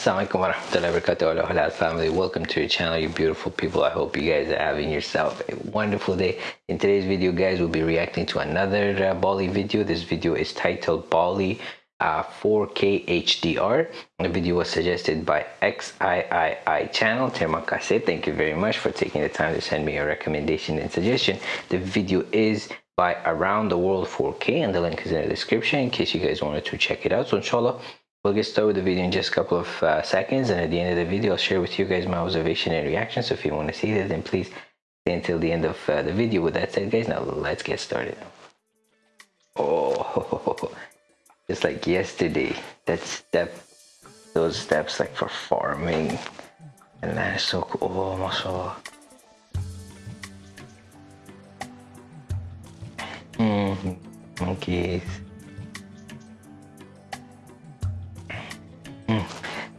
Assalamualaikum warahmatullahi wabarakatuh. Halal family. Welcome to your channel you beautiful people. I hope you guys are having yourself a wonderful day. In today's video guys we'll be reacting to another uh, Bali video. This video is titled Bali uh, 4K HDR the video was suggested by XIII channel Terima kasih thank you very much for taking the time to send me a recommendation and suggestion. The video is by Around the World 4K and the link is in the description in case you guys wanted to check it out. So inshallah We'll get started with the video in just a couple of uh, seconds and at the end of the video I'll share with you guys my observation and reaction so if you want to see that then please stay until the end of uh, the video. With that said guys now let's get started. Oh, just like yesterday that step, those steps like for farming and that is so cool. Oh mashallah. Mm -hmm. Monkeys.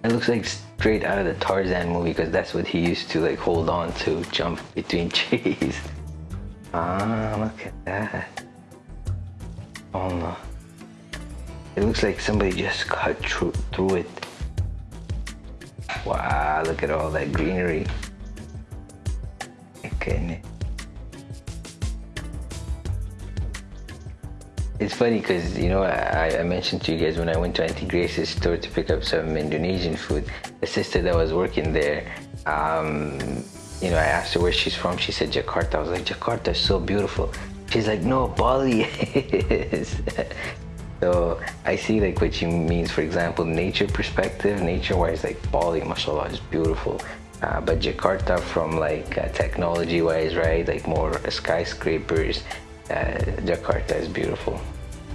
It looks like straight out of the Tarzan movie because that's what he used to like hold on to, jump between trees. Ah, look at that. Oh no. It looks like somebody just cut through, through it. Wow, look at all that greenery. Goodness. It's funny because, you know, I, I, mentioned to you guys when I went to Auntie Grace's store to pick up some Indonesian food, the sister that was working there, um, you know, I asked her where she's from. She said Jakarta. I was like, Jakarta is so beautiful. She's like, no, Bali is. so I see like what she means, for example, nature perspective, nature-wise, like Bali, mashallah, is beautiful. Uh, but Jakarta from like uh, technology-wise, right? Like more skyscrapers, uh, Jakarta is beautiful.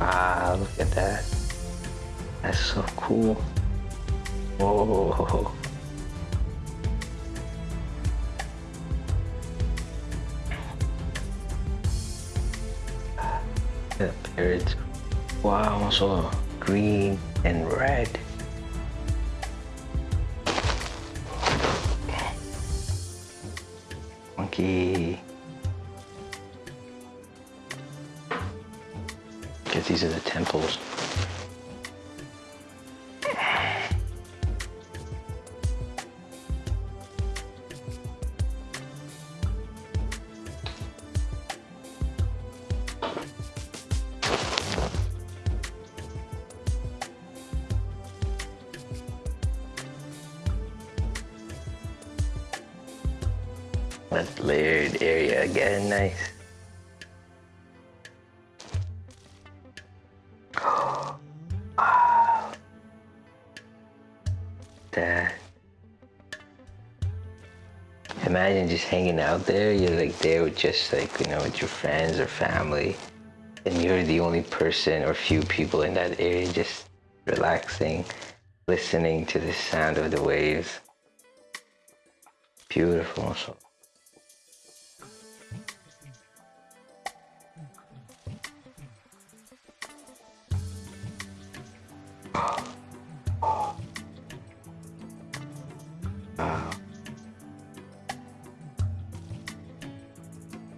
Ah, look at that. That's so cool. Whoa. The parrots. Wow, so green and red. Monkey. These are the temples. That layered area again, nice. That. Imagine just hanging out there. You're like there with just like, you know, with your friends or family. And you're the only person or few people in that area just relaxing, listening to the sound of the waves. Beautiful.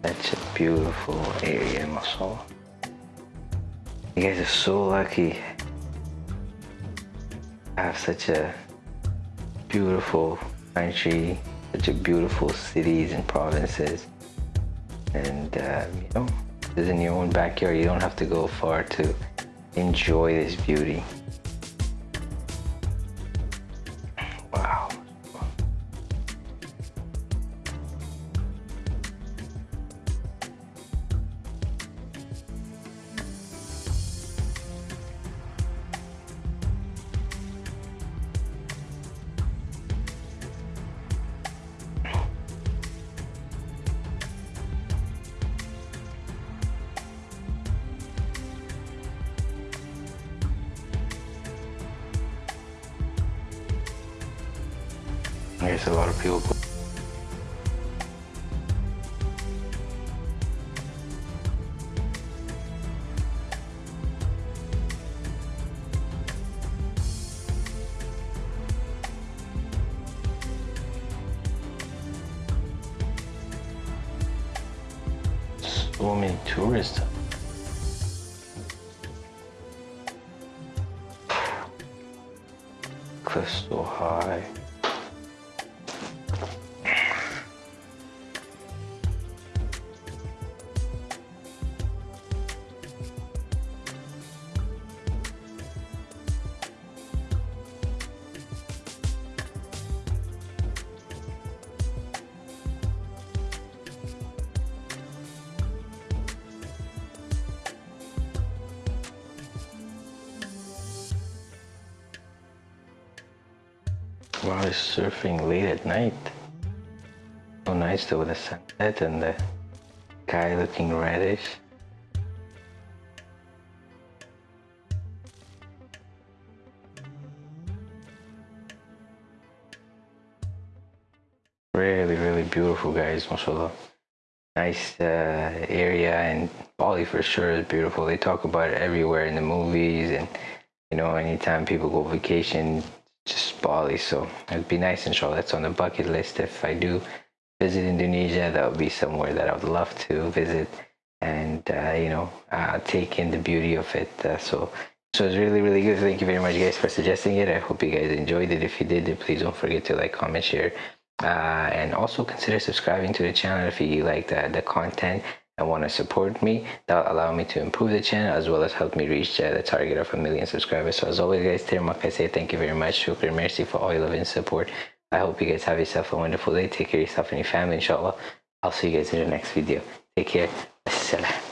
Such a beautiful area, soul. You guys are so lucky. I have such a beautiful country, such a beautiful cities and provinces. And, uh, you know, it's in your own backyard. You don't have to go far to enjoy this beauty. I guess a lot of people so many tourists cliff's so high. It's surfing late at night. So nice though with the sunset and the sky looking reddish. Really, really beautiful guys, mashallah. Nice uh, area and Bali for sure is beautiful. They talk about it everywhere in the movies and you know, anytime people go vacation, just Bali. So it'd be nice, inshallah. That's on the bucket list. If I do visit Indonesia, that would be somewhere that I would love to visit and, uh, you know, uh, take in the beauty of it. Uh, so, so it's really, really good. Thank you very much, guys, for suggesting it. I hope you guys enjoyed it. If you did, please don't forget to like, comment, share, uh, and also consider subscribing to the channel if you like the, the content and want to support me that will allow me to improve the channel as well as help me reach uh, the target of a million subscribers. So as always guys thank you very much. Shukr mercy for all your love and support. I hope you guys have yourself a wonderful day. Take care of yourself and your family inshallah. I'll see you guys in the next video. Take care. Assalam.